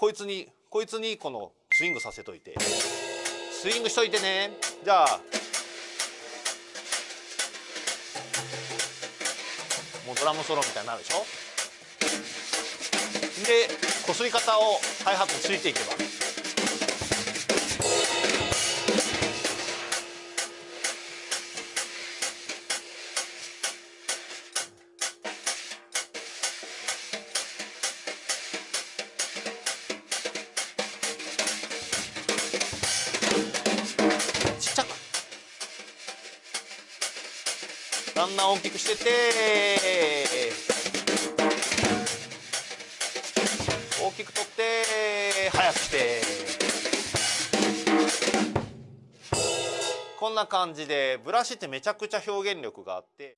こいつにこいつにこのスイングさせといて。スイングしといてね。じゃあ。もうドラムソロみたいになるでしょ。でこすり方をハイハットついていけば。ん大きくしてて。大きく取って速くして。こんな感じでブラシってめちゃくちゃ表現力があって。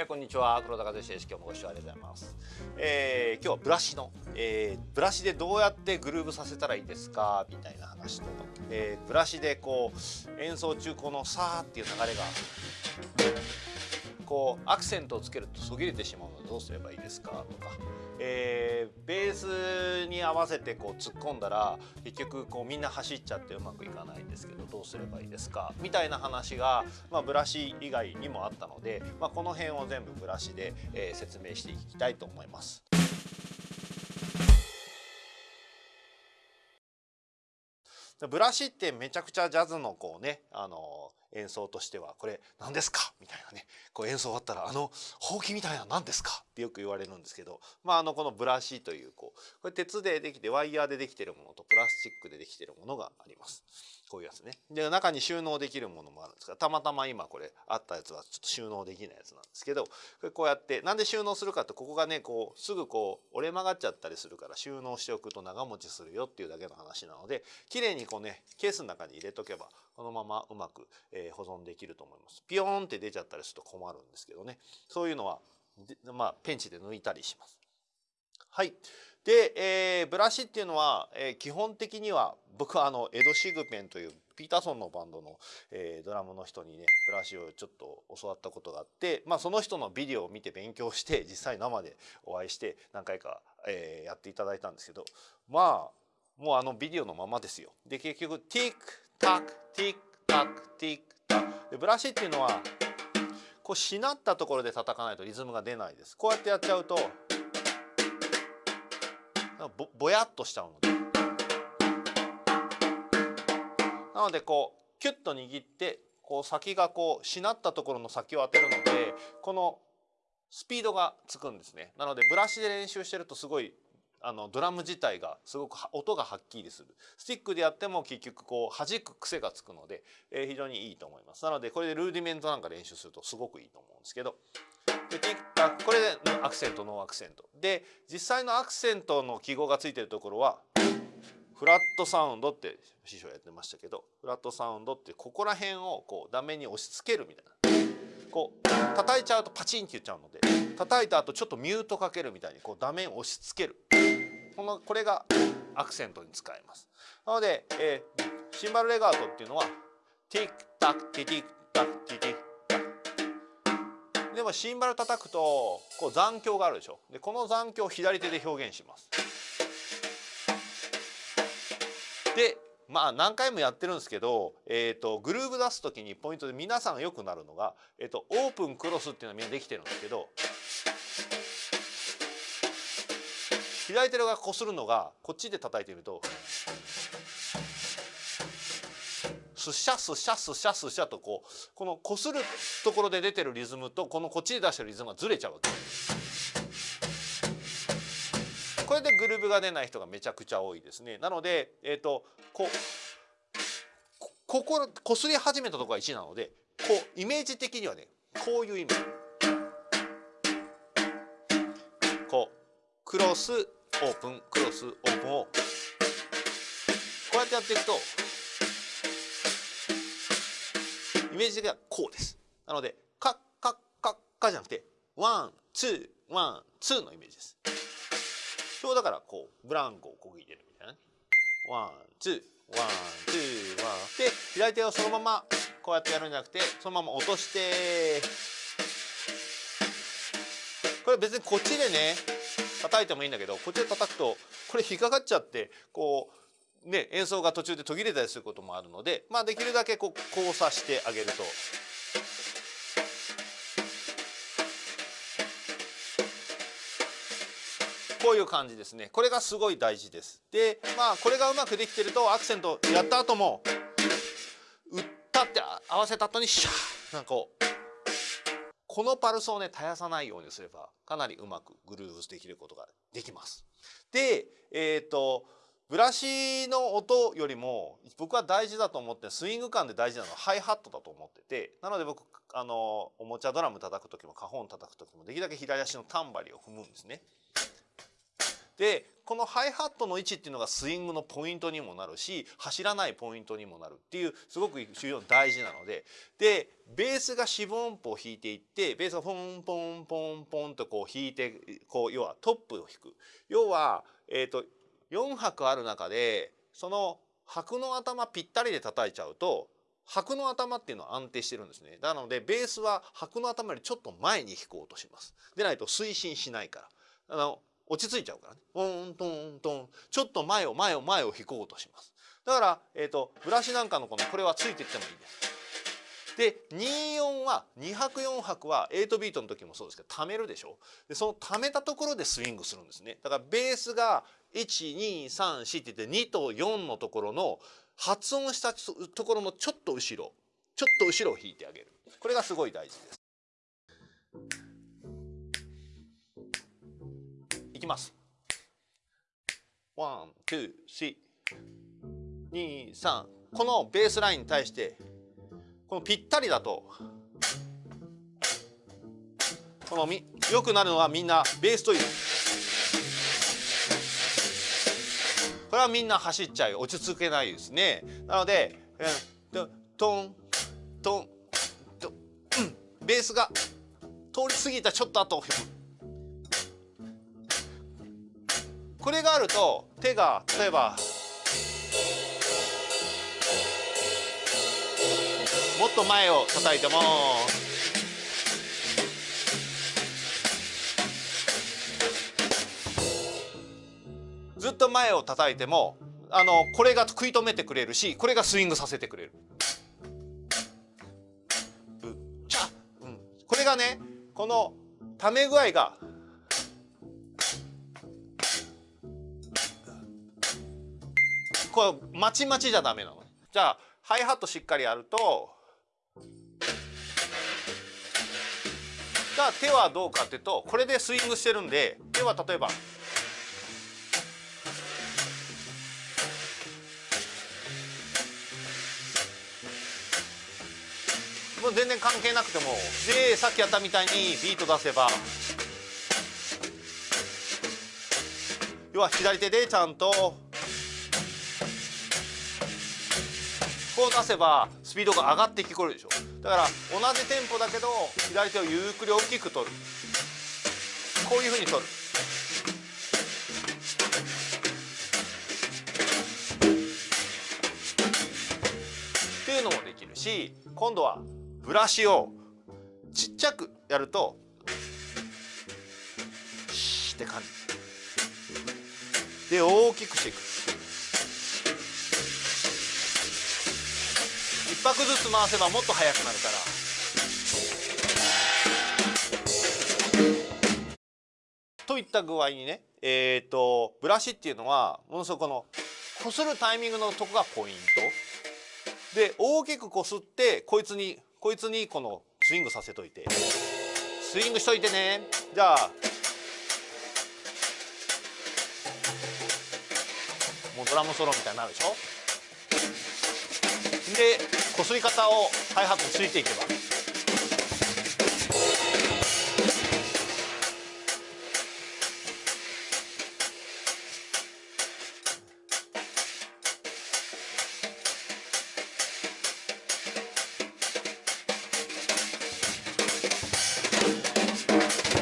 えーこんにちは。黒田和義です。今日もご視聴ありがとうございます、えー今日はブラシの、えーブラシでどうやってグルーブさせたらいいですか？みたいな話と、えーブラシでこう演奏中このさーっていう流れがこうアクセントをつけるとそぎれてしまうのでどうすればいいですか？とか、えーベースに合わせてこう突っ込んだら結局こうみんな走っちゃってうまくいかないんですけどどうすればいいですか？みたいな話が、まあ、ブラシ以外にもあったので、まあ、この辺を全部ブラシで、えー説明していきたいと思います。ブラシってめちゃくちゃジャズのこうねあの演奏としてはこれ何ですか？みたいなねこう演奏終わったらあのほうきみたいな何ですか？ってよく言われるんですけどまああのこのブラシというこうこれ鉄でできてワイヤーでできてるものとプラスチックでできてるものがあります。こういうやつね。で中に収納できるものもあるんですがたまたま今これあったやつはちょっと収納できないやつなんですけどこれこうやってなんで収納するかってここがねこうすぐこう折れ曲がっちゃったりするから収納しておくと長持ちするよっていうだけの話なので綺麗にこうねケースの中に入れとけばこのままうまく、えーえ保存できると思います。ピヨーンって出ちゃったりすると困るんですけどねそういうのはまあペンチで抜いたりします。はい。で、えーブラシっていうのは、えー基本的には僕はあのエド・シグペンというピーターソンのバンドの、えードラムの人にねブラシをちょっと教わったことがあって、まあ、その人のビデオを見て勉強して 実際生でお会いして何回か、えーやっていただいたんですけどまあもうあのビデオのままですよ。で結局ティックタックティックタックティックでブラシっていうのはこうしなったところで叩かないとリズムが出ないです。こうやってやっちゃうとぼぼやっとしちゃうのでなのでこうキュッと握ってこう先がこうしなったところの先を当てるのでこのスピードがつくんですねなのでブラシで練習してるとすごいあのドラム自体がすごく音がはっきりする。スティックでやっても結局こう弾く癖がつくので、えー非常にいいと思います。なのでこれでルーディメントなんか練習するとすごくいいと思うんですけど。でティックタこれでアクセントノーアクセント。で実際のアクセントの記号がついてるところはフラットサウンドって師匠やってましたけどフラットサウンドってここら辺をこう断面に押し付けるみたいな。こう叩いちゃうとパチンって言っちゃうので叩いた後ちょっとミュートかけるみたいにこう断面を押し付ける。このこれがアクセントに使えます。なので、えーシンバルレガートっていうのはティックタックティティックタックティティックタック。でもシンバル叩くとこう残響があるでしょ。でこの残響を左手で表現します。でまあ何回もやってるんですけど、えー、とグルーブ出す時にポイントで皆さんよくなるのが、えー、とオープンクロスっていうのはみんなできてるんですけど左手がこするのがこっちで叩いてみるとスシャスシャスシャスシャとこうこのこするところで出てるリズムとこのこっちで出してるリズムがずれちゃうわけ。これでグルーブが出ない人がめちゃくちゃ多いですね。なのでえっ、とここここすり始めたとこが1なのでこうイメージ的にはねこういうイメージ。こうクロスオープン。クロスオープンを。こうやってやっていくとイメージ的にはこうです。なのでカッカッカッカじゃなくて one two one two のイメージです。要はだからこうブランコをこう入れるみたいなね。one two one two one。で左手をそのままこうやってやるんじゃなくてそのまま落として。ここれ別にこっちでね叩いてもいいんだけどこっちで叩くとこれ引っかかっちゃってこうね演奏が途中で途切れたりすることもあるのでまあできるだけこう交差してあげると。こういう感じですねこれがすごい大事ですでまあこれがうまくできてるとアクセントやった後も打ったって合わせた後にシャーなんかこうこのパルスをね絶やさないようにすればかなりうまくグルーブできることができます。でえっ、ー、とブラシの音よりも僕は大事だと思ってスイング感で大事なのはハイハットだと思っててなので僕あのおもちゃドラム叩く時もカホン叩く時もできるだけ左足のタンバリを踏むんですね。でこのハイハットの位置っていうのがスイングのポイントにもなるし走らないポイントにもなるっていうすごく重要大事なので。でベースが四分音符を弾いていってベースがポンポンポンポンとこう弾いてこう要はトップを弾く。要は、えーと、4拍ある中でその拍の頭ぴったりで叩いちゃうと拍の頭っていうのは安定してるんですね。なのでベースは拍の頭よりちょっと前に弾こうとします。でないと推進しないから。あの落ち着いちゃうからね。トントントン。ちょっと前を前を前を引こうとします。だから、えーと、ブラシなんかのこのこれはついていってもいいです。で24は2拍4拍は8ビートの時もそうですけど貯めるでしょ？でその貯めたところでスイングするんですね。だからベースが1234って言って2と4のところの発音したところのちょっと後ろちょっと後ろを弾いてあげる。これがすごい大事です。ます。 one, two, three、2、3このベースラインに対してこのぴったりだとこのみよくなるのはみんなベースという。これはみんな走っちゃう落ち着けないですね。なので、トントントン、うん、ベースが通り過ぎたちょっと後これがあると手が例えばもっと前を叩いてもずっと前を叩いてもあのこれが食い止めてくれるしこれがスイングさせてくれる。これがねこのため具合がこうまちまちじゃダメなのじゃあハイハットしっかりやるとじゃあ手はどうかっていうとこれでスイングしてるんで手は例えばもう全然関係なくてもでさっきやったみたいにビート出せば要は左手でちゃんとこう出せばスピードが上がって聞こえるでしょ。だから同じテンポだけど左手をゆっくり大きく取る。こういうふうに取る。っていうのもできるし今度はブラシをちっちゃくやるとシーって感じ。で大きくしていく。1拍ずつ回せばもっと速くなるから。といった具合にねえっ、ー、とブラシっていうのはものすごくこのこするタイミングのとこがポイント。で大きくこすってこいつにこいつにこのスイングさせといて。スイングしといてね。じゃあもうドラムソロみたいになるでしょ。でこすり方をハイハットついていけば。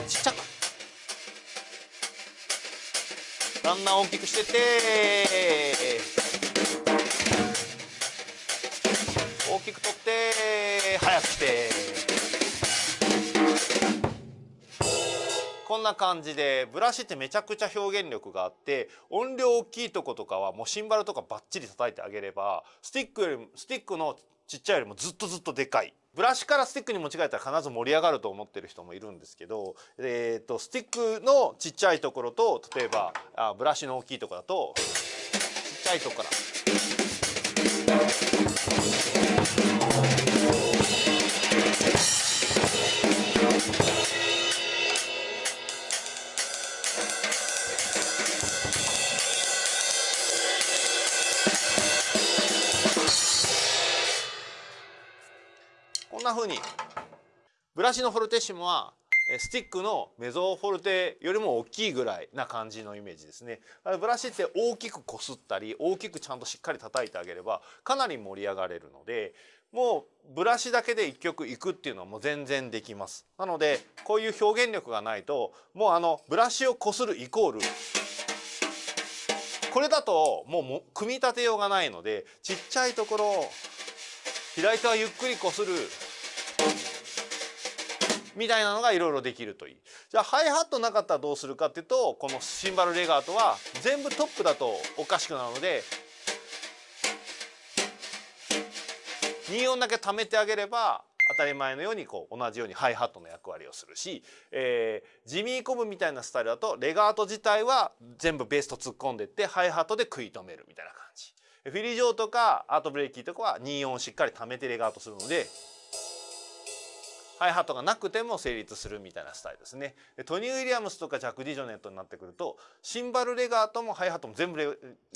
ちっちゃく。だんだん大きくしてってきく取って速くて。こんな感じでブラシってめちゃくちゃ表現力があって音量大きいとことかはもうシンバルとかバッチリ叩いてあげればスティックよりもスティックのちっちゃいよりもずっとずっとでかい。ブラシからスティックに持ち替えたら必ず盛り上がると思ってる人もいるんですけど、えーと、スティックのちっちゃいところと例えばあブラシの大きいところだとちっちゃいところからこんな風に。ブラシのフォルテッシモはスティックのメゾフォルテよりも大きいぐらいな感じのイメージですね。ブラシって大きくこすったり大きくちゃんとしっかり叩いてあげればかなり盛り上がれるのでもうブラシだけで1曲いくっていうのはもう全然できます。なのでこういう表現力がないともうあのブラシをこするイコールこれだともう組み立てようがないのでちっちゃいところを左手はゆっくりこする。みたいなのがいろいろできるといいじゃあハイハットなかったらどうするかっていうとこのシンバルレガートは全部トップだとおかしくなるので2音だけ貯めてあげれば当たり前のようにこう同じようにハイハットの役割をするし、えー、ジミーコブみたいなスタイルだとレガート自体は全部ベースと突っ込んでってハイハットで食い止めるみたいな感じ。フィリージョーとかアートブレーキーとかは2音しっかり貯めてレガートするのでハイハットがなくても成立するみたいなスタイルですねトニー・ウィリアムスとかジャック・ディジョネットになってくるとシンバルレガートもハイハットも全部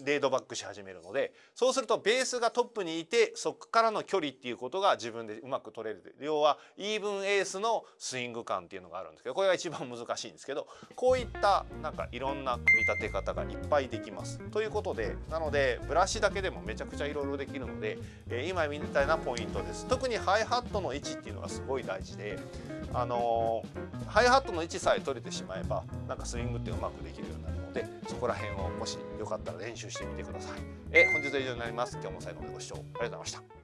レードバックし始めるのでそうするとベースがトップにいてそこからの距離っていうことが自分でうまく取れる要は even eighths のスイング感っていうのがあるんですけどこれが一番難しいんですけどこういったなんかいろんな組み立て方がいっぱいできます。ということでなのでブラシだけでもめちゃくちゃいろいろできるので、え今みたいなポイントです。特にハイハットの位置っていうのがすごい大事であのー、ハイハットの位置さえ取れてしまえばなんかスイングってうまくできるようになるのでそこら辺をもしよかったら練習してみてください。え本日は以上になります。今日も最後までご視聴ありがとうございました。